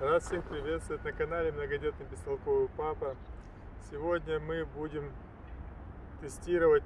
Рад всех приветствовать на канале Многодетный Бестолковый Папа. Сегодня мы будем тестировать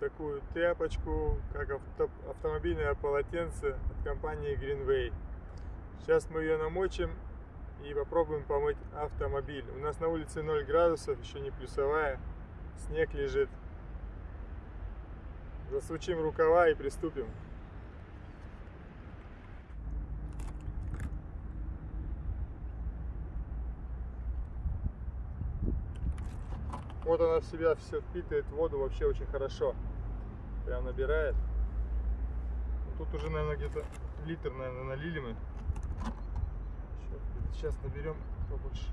такую тряпочку, как авто, автомобильное полотенце от компании Greenway. Сейчас мы ее намочим и попробуем помыть автомобиль. У нас на улице 0 градусов, еще не плюсовая, снег лежит. Засучим рукава и приступим. Вот она в себя все впитывает воду вообще очень хорошо. Прям набирает. Тут уже, наверное, где-то литр, наверное, налили мы. Сейчас наберем побольше.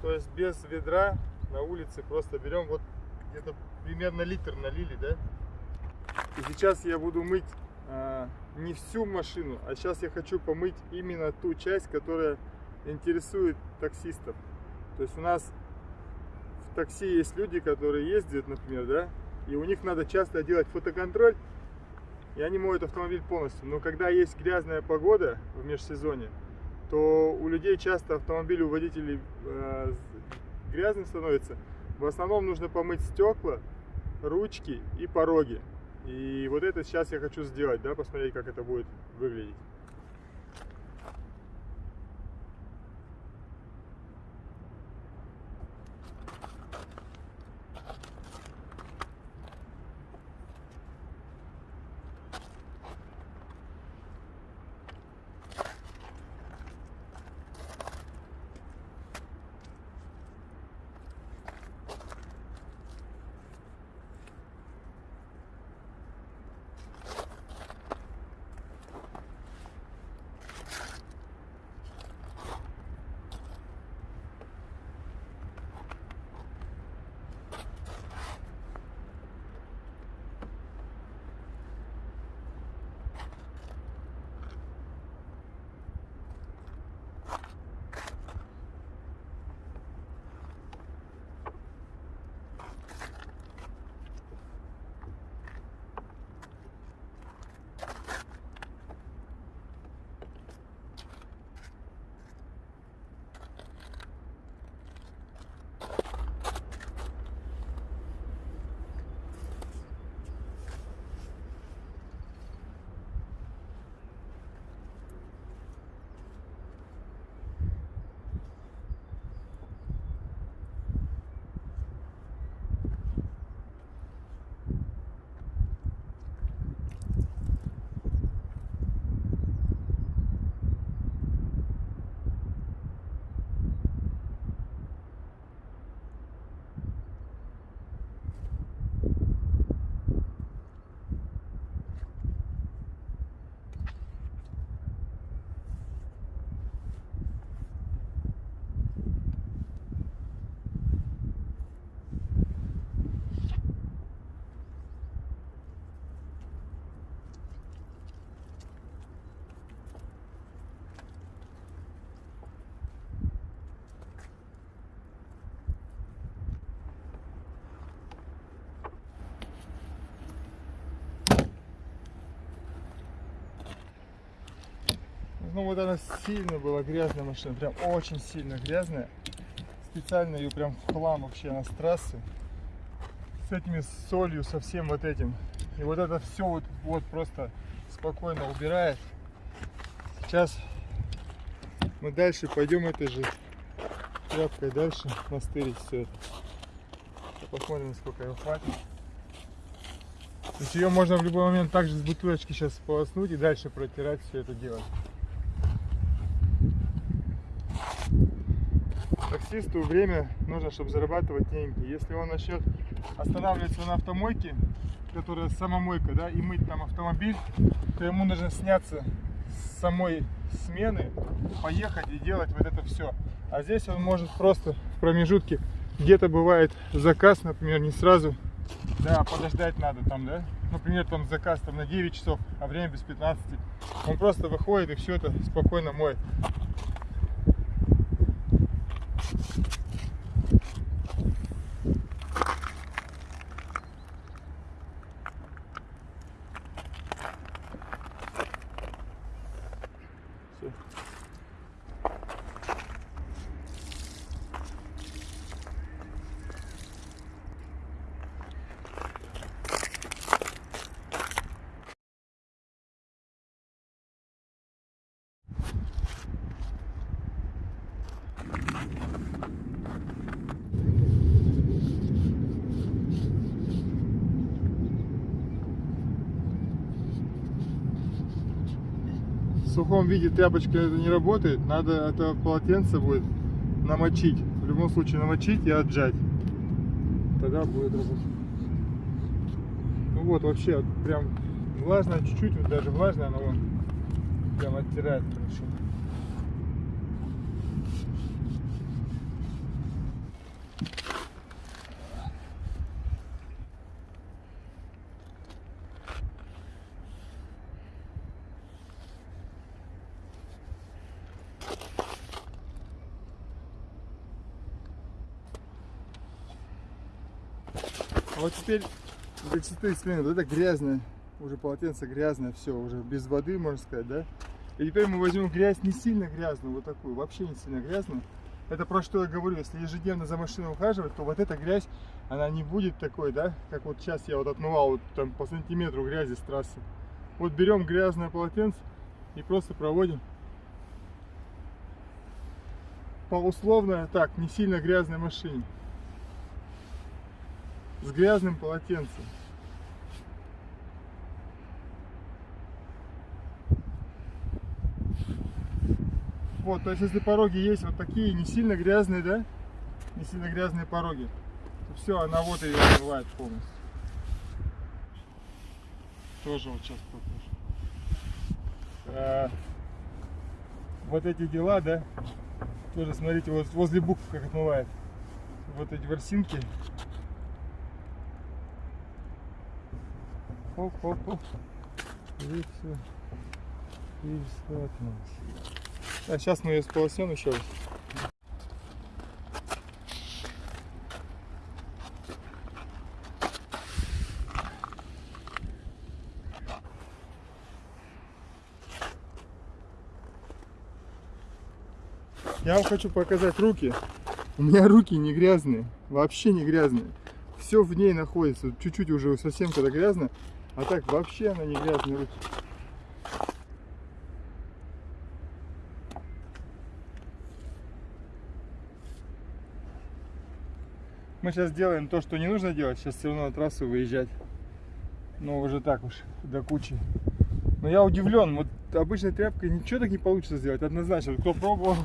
То есть без ведра на улице просто берем вот где-то примерно литр налили, да? И сейчас я буду мыть а, не всю машину, а сейчас я хочу помыть именно ту часть, которая интересует таксистов. То есть у нас в такси есть люди, которые ездят, например, да, и у них надо часто делать фотоконтроль, и они моют автомобиль полностью. Но когда есть грязная погода в межсезонье, то у людей часто автомобиль у водителей э, грязным становится. В основном нужно помыть стекла, ручки и пороги. И вот это сейчас я хочу сделать, да, посмотреть, как это будет выглядеть. Ну вот она сильно была грязная машина, прям очень сильно грязная. Специально ее прям в хлам вообще на с трассы. С этими солью, со всем вот этим. И вот это все вот, вот просто спокойно убирает. Сейчас мы дальше пойдем этой же тряпкой дальше настырить все это. Посмотрим, сколько ее хватит. То есть ее можно в любой момент также с бутылочки сейчас сполоснуть и дальше протирать все это дело. Таксисту время нужно, чтобы зарабатывать деньги. Если он начнет останавливаться на автомойке, которая самомойка, да, и мыть там автомобиль, то ему нужно сняться с самой смены, поехать и делать вот это все. А здесь он может просто в промежутке, где-то бывает заказ, например, не сразу, да, подождать надо там, да, например, там заказ там на 9 часов, а время без 15. Он просто выходит и все это спокойно моет. Сухом виде тряпочка это не работает. Надо это полотенце будет намочить. В любом случае намочить и отжать. Тогда будет работать. Ну вот, вообще, прям влажно чуть-чуть, вот даже влажно, оно вон прям оттирает хорошо. А вот теперь для чистоты эксперимента, вот это грязное, уже полотенце грязное, все, уже без воды, можно сказать, да? И теперь мы возьмем грязь не сильно грязную, вот такую, вообще не сильно грязную. Это про что я говорю, если ежедневно за машиной ухаживать, то вот эта грязь, она не будет такой, да, как вот сейчас я вот отмывал вот там по сантиметру грязи с трассы. Вот берем грязное полотенце и просто проводим по условно так, не сильно грязной машине с грязным полотенцем. Вот, то есть если пороги есть вот такие не сильно грязные, да, не сильно грязные пороги, то все, она вот ее открывает полностью. Тоже вот сейчас покажу. А, вот эти дела, да, тоже смотрите, вот возле букв как отмывает. Вот эти ворсинки Хоп, хоп, хоп. И все. И все отмылось. А сейчас мы ее сполоснем еще раз. Я вам хочу показать руки. У меня руки не грязные, вообще не грязные. Все в ней находится. Чуть-чуть уже совсем когда грязно, а так вообще она не грязные руки. Мы сейчас делаем то, что не нужно делать. Сейчас все равно на трассу выезжать. Но уже так уж, до кучи. Но я удивлен. Вот обычной тряпкой ничего так не получится сделать. Однозначно. Кто пробовал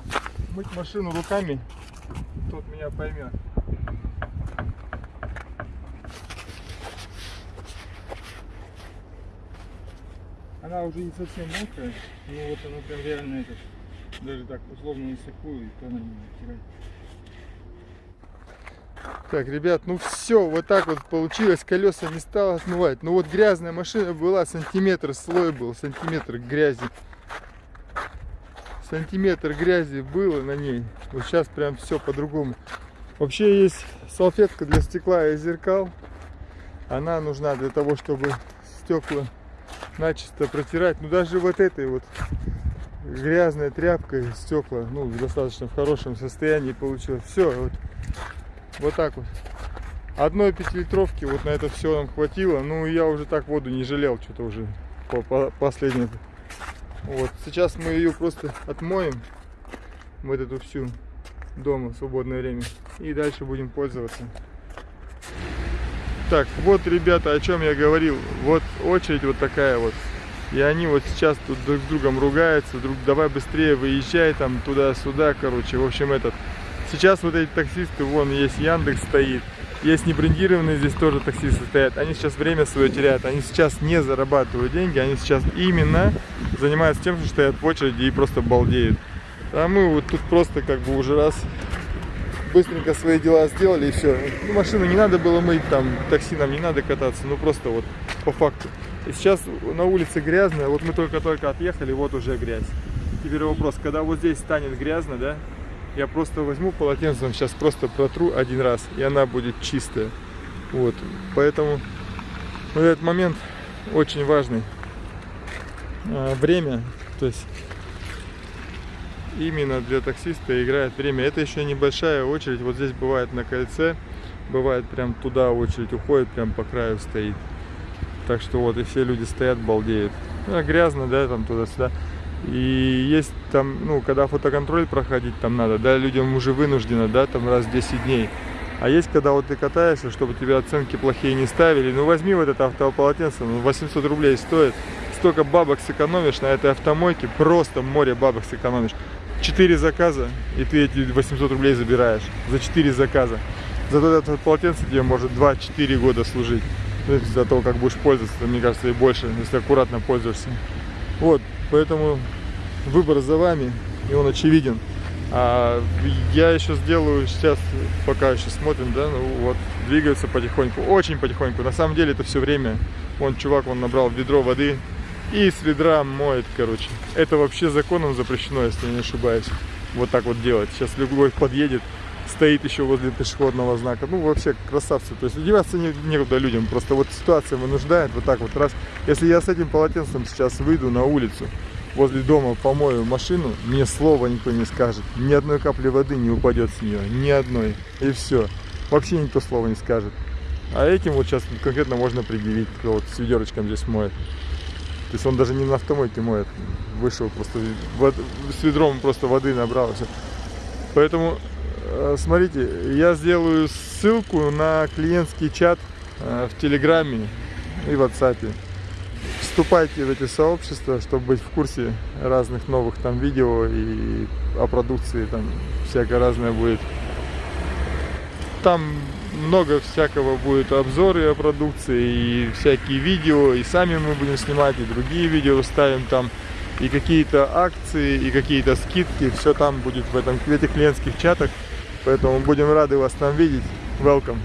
мыть машину руками, тот меня поймет. Она уже не совсем мокрая, но вот она прям реально этот, даже так условно на сухую, и то она не натирает. Так, ребят, ну все, вот так вот получилось, колеса не стало отмывать. Ну вот грязная машина была, сантиметр слой был, сантиметр грязи. Сантиметр грязи было на ней. Вот сейчас прям все по-другому. Вообще есть салфетка для стекла и зеркал. Она нужна для того, чтобы стекла начисто протирать. Ну даже вот этой вот грязной тряпкой стекла, ну достаточно в хорошем состоянии получилось. Все, вот, вот так вот. Одной пятилитровки вот на это все нам хватило. Ну я уже так воду не жалел, что-то уже по, по последней. Вот сейчас мы ее просто отмоем, вот эту всю дома в свободное время. И дальше будем пользоваться. Так, вот, ребята, о чем я говорил. Вот очередь вот такая вот. И они вот сейчас тут друг с другом ругаются, друг, давай быстрее выезжай там туда-сюда, короче, в общем этот. Сейчас вот эти таксисты, вон есть Яндекс стоит, есть небрендированные здесь тоже таксисты стоят. Они сейчас время свое теряют, они сейчас не зарабатывают деньги, они сейчас именно занимаются тем, что стоят в очереди и просто балдеют. А мы вот тут просто как бы уже раз быстренько свои дела сделали и все. Ну, машину не надо было мыть, там, такси нам не надо кататься, ну просто вот по факту. И сейчас на улице грязно, вот мы только-только отъехали, вот уже грязь. Теперь вопрос, когда вот здесь станет грязно, да, я просто возьму полотенцем, сейчас просто протру один раз, и она будет чистая. Вот, поэтому вот этот момент очень важный. А, время, то есть именно для таксиста играет время. Это еще небольшая очередь. Вот здесь бывает на кольце, бывает прям туда очередь уходит, прям по краю стоит. Так что вот и все люди стоят, балдеют. Ну, грязно, да, там туда-сюда. И есть там, ну, когда фотоконтроль проходить там надо, да, людям уже вынуждено, да, там раз в 10 дней. А есть, когда вот ты катаешься, чтобы тебе оценки плохие не ставили, ну возьми вот это автополотенце, ну 800 рублей стоит, столько бабок сэкономишь на этой автомойке, просто море бабок сэкономишь. 4 заказа, и ты эти 800 рублей забираешь за 4 заказа. Зато это полотенце тебе может 2-4 года служить. За то, как будешь пользоваться, мне кажется, и больше, если аккуратно пользуешься. Вот, поэтому выбор за вами, и он очевиден. А я еще сделаю сейчас, пока еще смотрим, да, ну вот, двигаются потихоньку, очень потихоньку. На самом деле это все время, вон чувак, он набрал ведро воды и с ведра моет, короче. Это вообще законом запрещено, если не ошибаюсь, вот так вот делать. Сейчас любой подъедет, стоит еще возле пешеходного знака. Ну, вообще красавцы. То есть одеваться не, некуда людям. Просто вот ситуация вынуждает вот так вот раз. Если я с этим полотенцем сейчас выйду на улицу, возле дома помою машину, мне слова никто не скажет. Ни одной капли воды не упадет с нее. Ни одной. И все. Вообще никто слова не скажет. А этим вот сейчас конкретно можно предъявить, кто вот с ведерочком здесь моет. То есть он даже не на автомойке моет. Вышел просто с ведром просто воды набрал. Все. Поэтому Э, смотрите, я сделаю ссылку на клиентский чат э, в Телеграме и в WhatsApp. Вступайте в эти сообщества, чтобы быть в курсе разных новых там видео и о продукции, там всякое разное будет. Там много всякого будет обзоры о продукции и всякие видео, и сами мы будем снимать, и другие видео ставим там, и какие-то акции, и какие-то скидки, все там будет в, этом, в этих клиентских чатах. Поэтому будем рады вас там видеть. Welcome.